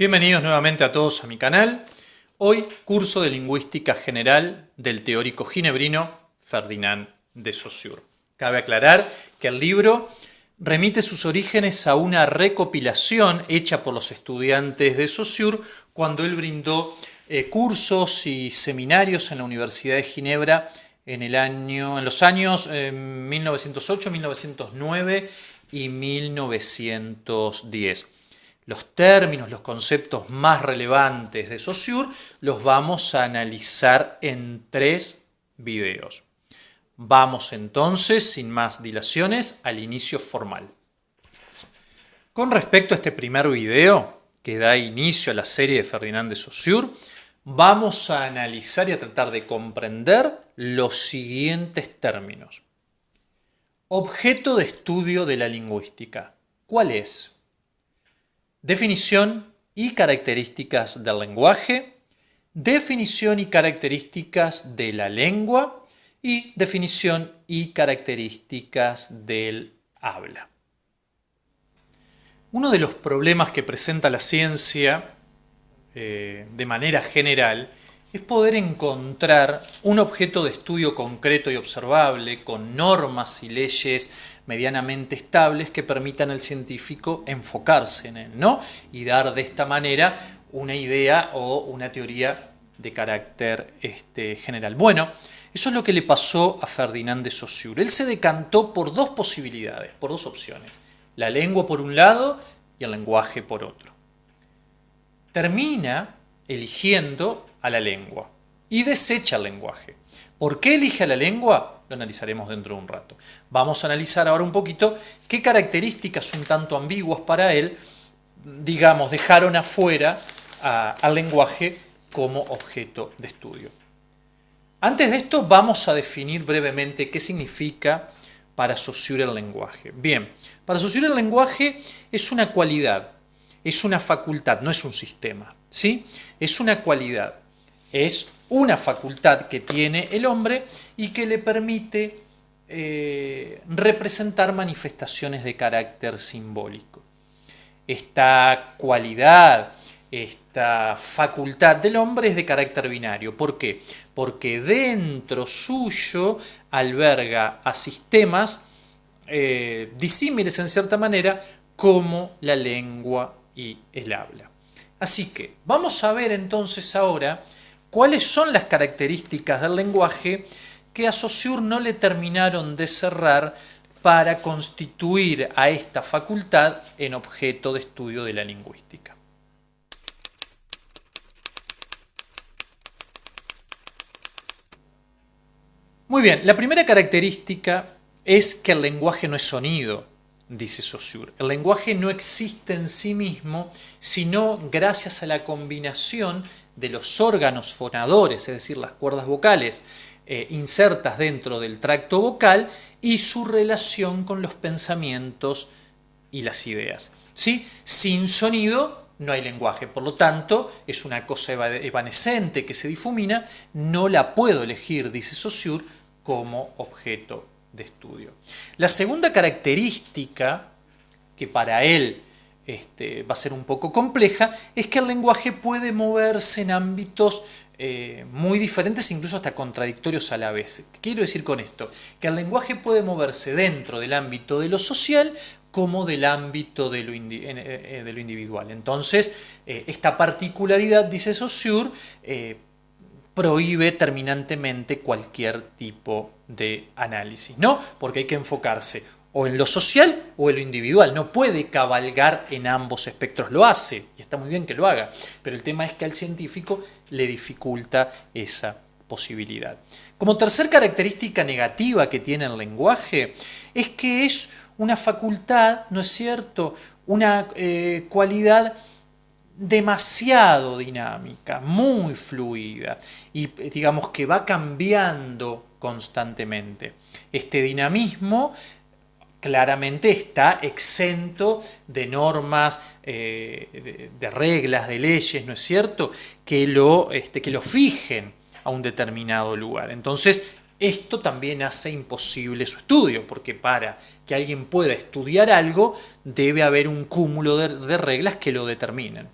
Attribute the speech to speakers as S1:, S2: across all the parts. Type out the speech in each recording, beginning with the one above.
S1: Bienvenidos nuevamente a todos a mi canal. Hoy, curso de Lingüística General del teórico ginebrino Ferdinand de Saussure. Cabe aclarar que el libro remite sus orígenes a una recopilación hecha por los estudiantes de Saussure cuando él brindó eh, cursos y seminarios en la Universidad de Ginebra en, el año, en los años 1908, eh, 1909 y 1910. Los términos, los conceptos más relevantes de Saussure los vamos a analizar en tres videos. Vamos entonces, sin más dilaciones, al inicio formal. Con respecto a este primer video, que da inicio a la serie de Ferdinand de Saussure, vamos a analizar y a tratar de comprender los siguientes términos. Objeto de estudio de la lingüística. ¿Cuál es? Definición y características del lenguaje, definición y características de la lengua y definición y características del habla. Uno de los problemas que presenta la ciencia eh, de manera general es poder encontrar un objeto de estudio concreto y observable con normas y leyes medianamente estables que permitan al científico enfocarse en él, ¿no? Y dar de esta manera una idea o una teoría de carácter este, general. Bueno, eso es lo que le pasó a Ferdinand de Saussure. Él se decantó por dos posibilidades, por dos opciones. La lengua por un lado y el lenguaje por otro. Termina eligiendo a la lengua y desecha el lenguaje. ¿Por qué elige a la lengua? Lo analizaremos dentro de un rato. Vamos a analizar ahora un poquito qué características un tanto ambiguas para él, digamos, dejaron afuera al lenguaje como objeto de estudio. Antes de esto vamos a definir brevemente qué significa para Saussure el lenguaje. Bien, para Saussure el lenguaje es una cualidad, es una facultad, no es un sistema, ¿sí? Es una cualidad es una facultad que tiene el hombre y que le permite eh, representar manifestaciones de carácter simbólico. Esta cualidad, esta facultad del hombre es de carácter binario. ¿Por qué? Porque dentro suyo alberga a sistemas eh, disímiles en cierta manera como la lengua y el habla. Así que vamos a ver entonces ahora cuáles son las características del lenguaje que a Saussure no le terminaron de cerrar para constituir a esta facultad en objeto de estudio de la lingüística. Muy bien, la primera característica es que el lenguaje no es sonido, dice Saussure. El lenguaje no existe en sí mismo, sino gracias a la combinación de los órganos fonadores, es decir, las cuerdas vocales eh, insertas dentro del tracto vocal y su relación con los pensamientos y las ideas. ¿Sí? Sin sonido no hay lenguaje, por lo tanto es una cosa evanescente que se difumina, no la puedo elegir, dice Saussure, como objeto de estudio. La segunda característica que para él este, va a ser un poco compleja, es que el lenguaje puede moverse en ámbitos eh, muy diferentes, incluso hasta contradictorios a la vez. ¿Qué quiero decir con esto? Que el lenguaje puede moverse dentro del ámbito de lo social como del ámbito de lo, eh, eh, de lo individual. Entonces, esta particularidad, dice Saussure, prohíbe terminantemente cualquier tipo de análisis, ¿no? Porque hay que enfocarse o en lo social o en lo individual. No puede cabalgar en ambos espectros. Lo hace, y está muy bien que lo haga, pero el tema es que al científico le dificulta esa posibilidad. Como tercer característica negativa que tiene el lenguaje es que es una facultad, ¿no es cierto?, una eh, cualidad demasiado dinámica, muy fluida y digamos que va cambiando constantemente. Este dinamismo claramente está exento de normas, eh, de, reglas, de leyes, ¿no es cierto?, que lo, este, que lo fijen a un determinado lugar. Entonces, esto también hace imposible su estudio, porque para que alguien pueda estudiar algo, debe haber un cúmulo de, reglas que lo determinen.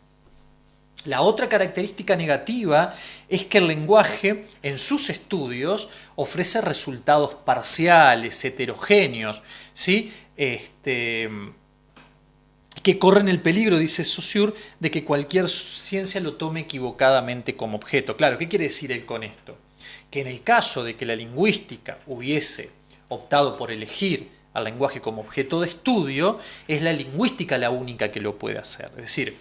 S1: La otra característica negativa es que el lenguaje en sus estudios ofrece resultados parciales, heterogéneos, ¿sí? Este, que corren el peligro, dice Saussure, de que cualquier ciencia lo tome equivocadamente como objeto. Claro, ¿qué quiere decir él con esto? Que en el caso de que la lingüística hubiese optado por elegir al lenguaje como objeto de estudio, es la lingüística la única que lo puede hacer. Es decir,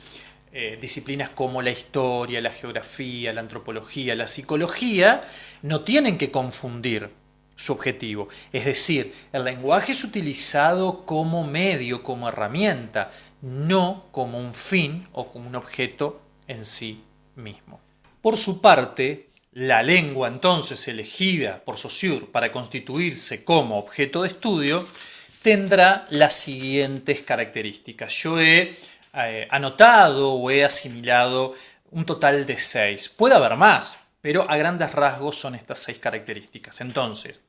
S1: eh, disciplinas como la historia, la geografía, la antropología, la psicología, no tienen que confundir su objetivo. Es decir, el lenguaje es utilizado como medio, como herramienta, no como un fin o como un objeto en sí mismo. Por su parte, la lengua entonces elegida por Saussure para constituirse como objeto de estudio tendrá las siguientes características. Yo he eh, anotado o he asimilado un total de seis. Puede haber más, pero a grandes rasgos son estas seis características. Entonces,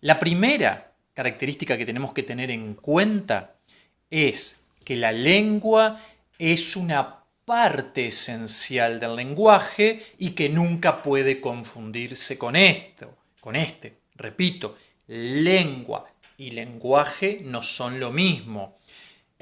S1: la primera característica que tenemos que tener en cuenta es que la lengua es una parte esencial del lenguaje y que nunca puede confundirse con esto, con este. Repito, lengua y lenguaje no son lo mismo.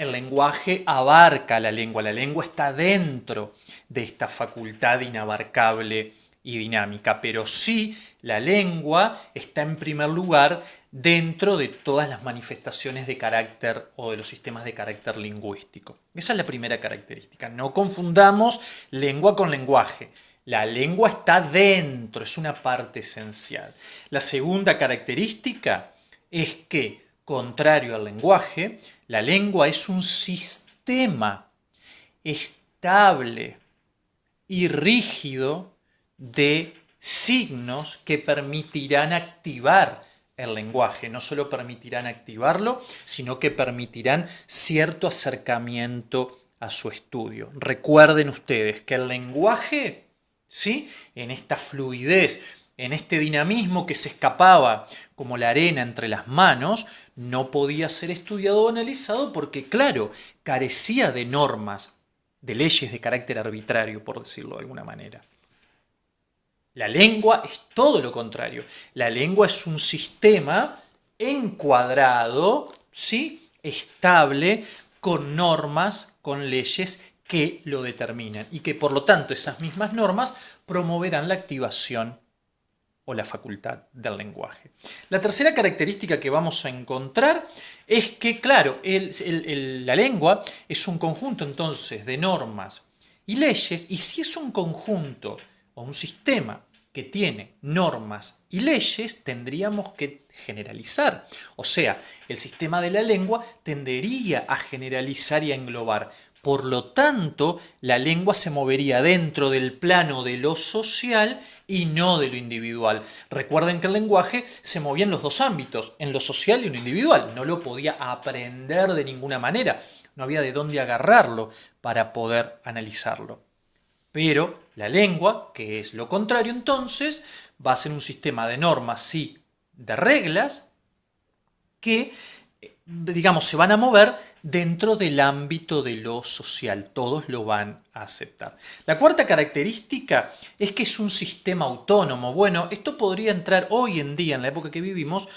S1: El lenguaje abarca la lengua, la lengua está dentro de esta facultad inabarcable y dinámica, pero sí la lengua está en primer lugar dentro de todas las manifestaciones de carácter o de los sistemas de carácter lingüístico. Esa es la primera característica. No confundamos lengua con lenguaje. La lengua está dentro, es una parte esencial. La segunda característica es que contrario al lenguaje, la lengua es un sistema estable y rígido de signos que permitirán activar el lenguaje. No solo permitirán activarlo, sino que permitirán cierto acercamiento a su estudio. Recuerden ustedes que el lenguaje, ¿sí? en esta fluidez, en este dinamismo que se escapaba como la arena entre las manos, no podía ser estudiado o analizado porque, claro, carecía de normas, de leyes de carácter arbitrario, por decirlo de alguna manera. La lengua es todo lo contrario. La lengua es un sistema encuadrado, ¿sí? estable, con normas, con leyes que lo determinan y que por lo tanto esas mismas normas promoverán la activación la facultad del lenguaje. La tercera característica que vamos a encontrar es que, claro, la lengua es un conjunto entonces de normas y leyes, y si es un conjunto o un sistema que tiene normas y leyes, tendríamos que generalizar. O sea, el sistema de la lengua tendería a generalizar y a englobar. Por lo tanto, la lengua se movería dentro del plano de lo social y no de lo individual. Recuerden que el lenguaje se movía en los dos ámbitos, en lo social y en lo individual. No lo podía aprender de ninguna manera. No había de dónde agarrarlo para poder analizarlo. Pero la lengua, que es lo contrario entonces, va a ser un sistema de normas, y de reglas, que digamos, se van a mover dentro del ámbito de lo social. Todos lo van a aceptar. La cuarta característica es que es un sistema autónomo. Bueno, esto podría entrar hoy en día, en la época que vivimos,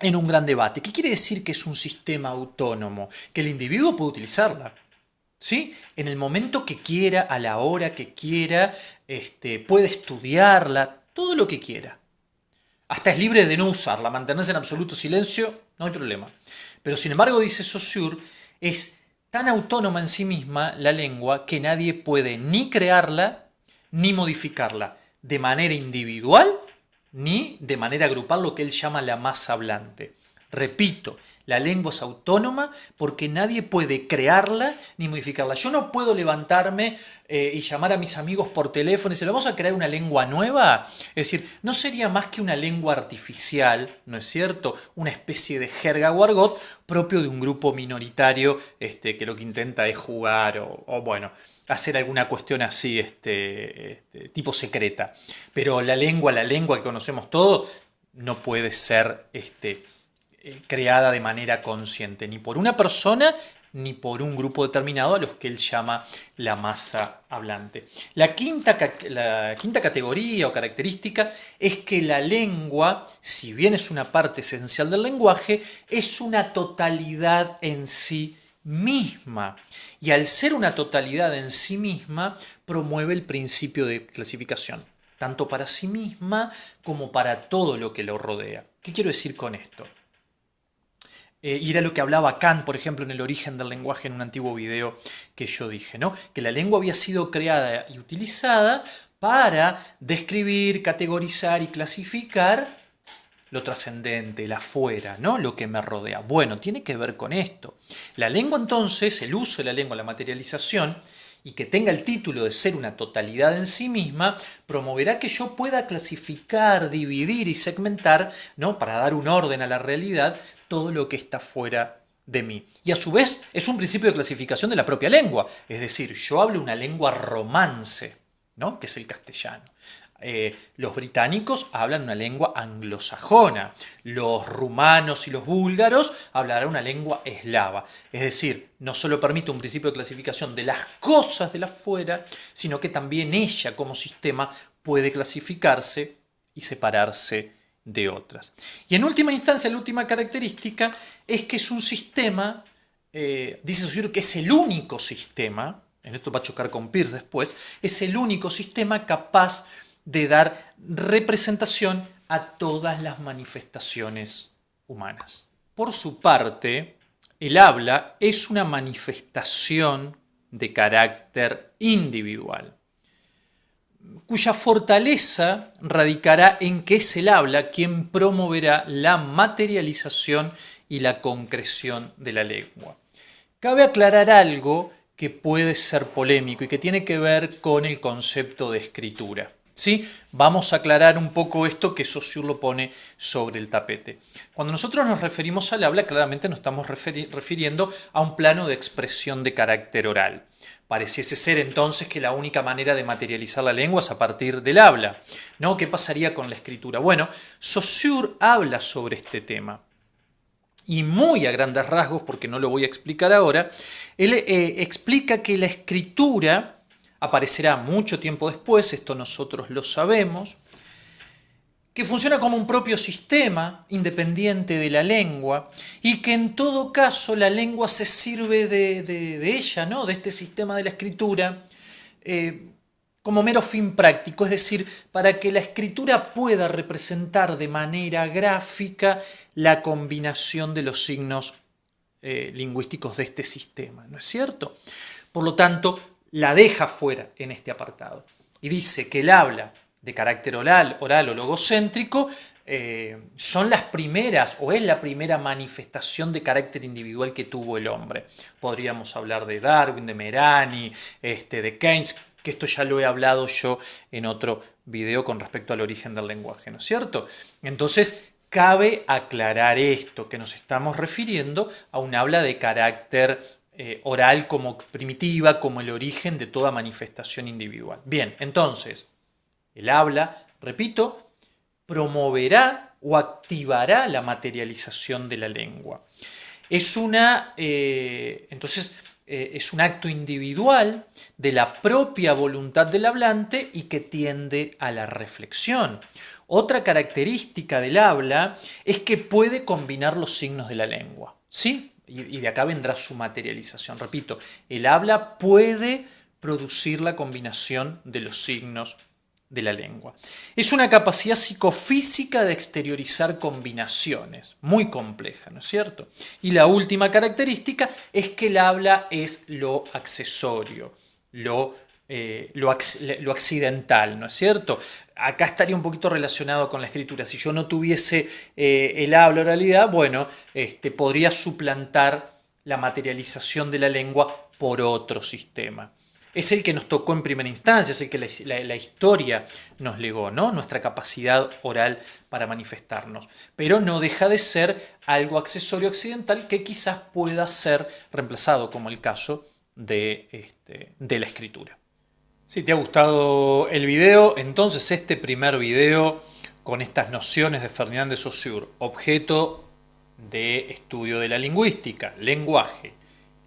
S1: en un gran debate. ¿Qué quiere decir que es un sistema autónomo? Que el individuo puede utilizarla. ¿Sí? En el momento que quiera, a la hora que quiera, este, puede estudiarla, todo lo que quiera. Hasta es libre de no usarla, mantenerse en absoluto silencio, no hay problema. Pero sin embargo, dice Saussure, es tan autónoma en sí misma la lengua que nadie puede ni crearla ni modificarla de manera individual ni de manera grupal, lo que él llama la masa hablante. Repito, la lengua es autónoma porque nadie puede crearla ni modificarla. Yo no puedo levantarme eh, y llamar a mis amigos por teléfono y decir, ¿vamos a crear una lengua nueva? Es decir, no sería más que una lengua artificial, ¿no es cierto? Una especie de jerga o argot propio de un grupo minoritario este, que lo que intenta es jugar o, bueno, hacer alguna cuestión así, este, este, tipo secreta. Pero la lengua, la lengua que conocemos todos, no puede ser este, eh, creada de manera consciente, ni por una persona ni por un grupo determinado a los que él llama la masa hablante. La quinta, la quinta categoría o característica es que la lengua, si bien es una parte esencial del lenguaje, es una totalidad en sí misma. Y al ser una totalidad en sí misma, promueve el principio de clasificación, tanto para sí misma como para todo lo que lo rodea. ¿Qué quiero decir con esto? Eh, y era lo que hablaba Kant, por ejemplo, en el origen del lenguaje en un antiguo video que yo dije, ¿no? Que la lengua había sido creada y utilizada para describir, categorizar y clasificar lo trascendente, el afuera, ¿no? Lo que me rodea. Bueno, tiene que ver con esto. La lengua entonces, el uso de la lengua, la materialización, y que tenga el título de ser una totalidad en sí misma, promoverá que yo pueda clasificar, dividir y segmentar, ¿no? para dar un orden a la realidad, todo lo que está fuera de mí. Y a su vez es un principio de clasificación de la propia lengua, es decir, yo hablo una lengua romance, ¿no? que es el castellano. Eh, los británicos hablan una lengua anglosajona, los rumanos y los búlgaros hablarán una lengua eslava. Es decir, no solo permite un principio de clasificación de las cosas de la fuera, sino que también ella como sistema puede clasificarse y separarse de otras. Y en última instancia, la última característica es que es un sistema, eh, dice Saussure que es el único sistema, en esto va a chocar con Peirce después, es el único sistema capaz de dar representación a todas las manifestaciones humanas. Por su parte, el habla es una manifestación de carácter individual, cuya fortaleza radicará en que es el habla quien promoverá la materialización y la concreción de la lengua. Cabe aclarar algo que puede ser polémico y que tiene que ver con el concepto de escritura. ¿Sí? Vamos a aclarar un poco esto que Saussure lo pone sobre el tapete. Cuando nosotros nos referimos al habla, claramente nos estamos refiriendo a un plano de expresión de carácter oral. Pareciese ser entonces que la única manera de materializar la lengua es a partir del habla. ¿no? ¿Qué pasaría con la escritura? Bueno, Saussure habla sobre este tema. Y muy a grandes rasgos, porque no lo voy a explicar ahora, él eh, explica que la escritura aparecerá mucho tiempo después, esto nosotros lo sabemos, que funciona como un propio sistema independiente de la lengua y que en todo caso la lengua se sirve de, ella, ¿no? de este sistema de la escritura, eh, como mero fin práctico, es decir, para que la escritura pueda representar de manera gráfica la combinación de los signos eh, lingüísticos de este sistema, ¿no es cierto? Por lo tanto, la deja fuera en este apartado. Y dice que el habla de carácter oral, oral o logocéntrico eh, son las primeras o es la primera manifestación de carácter individual que tuvo el hombre. Podríamos hablar de Darwin, de Merani, este, de Keynes, que esto ya lo he hablado yo en otro video con respecto al origen del lenguaje, ¿no es cierto? Entonces, cabe aclarar esto, que nos estamos refiriendo a un habla de carácter eh, oral como primitiva, como el origen de toda manifestación individual. Bien, entonces, el habla, repito, promoverá o activará la materialización de la lengua. Es una, eh, entonces, eh, es un acto individual de la propia voluntad del hablante y que tiende a la reflexión. Otra característica del habla es que puede combinar los signos de la lengua. ¿Sí? y de acá vendrá su materialización. Repito, el habla puede producir la combinación de los signos de la lengua. Es una capacidad psicofísica de exteriorizar combinaciones, muy compleja, ¿no es cierto? Y la última característica es que el habla es lo accesorio, lo eh, lo, accidental, ¿no es cierto? Acá estaría un poquito relacionado con la escritura. Si yo no tuviese eh, el habla oralidad, bueno, este, podría suplantar la materialización de la lengua por otro sistema. Es el que nos tocó en primera instancia, es el que la, historia nos legó, ¿no? Nuestra capacidad oral para manifestarnos. Pero no deja de ser algo accesorio accidental que quizás pueda ser reemplazado, como el caso de, este, de la escritura. Si te ha gustado el video, entonces este primer video con estas nociones de Ferdinand de Saussure, objeto de estudio de la lingüística, lenguaje,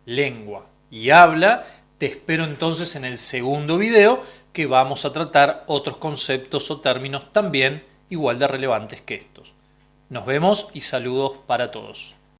S1: lengua y habla. Te espero entonces en el segundo video que vamos a tratar otros conceptos o términos también igual de relevantes que estos. Nos vemos y saludos para todos.